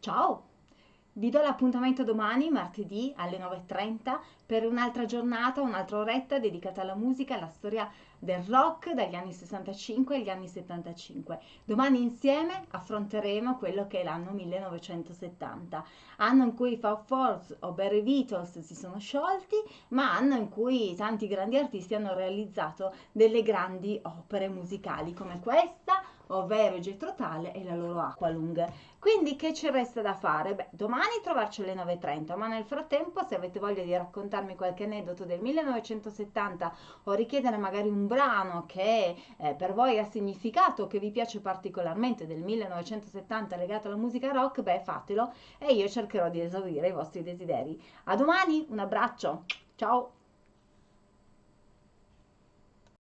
Ciao! Vi do l'appuntamento domani, martedì alle 9.30, per un'altra giornata, un'altra oretta dedicata alla musica, alla storia del rock dagli anni 65 agli anni 75. Domani insieme affronteremo quello che è l'anno 1970, anno in cui i Fab Four o Barry Beatles si sono sciolti, ma anno in cui tanti grandi artisti hanno realizzato delle grandi opere musicali come questa ovvero Getro Tale e la loro Aqualung. Quindi che ci resta da fare? Beh, domani trovarci alle 9.30, ma nel frattempo se avete voglia di raccontarmi qualche aneddoto del 1970 o richiedere magari un brano che eh, per voi ha significato, che vi piace particolarmente del 1970 legato alla musica rock, beh fatelo e io cercherò di esaurire i vostri desideri. A domani, un abbraccio, ciao!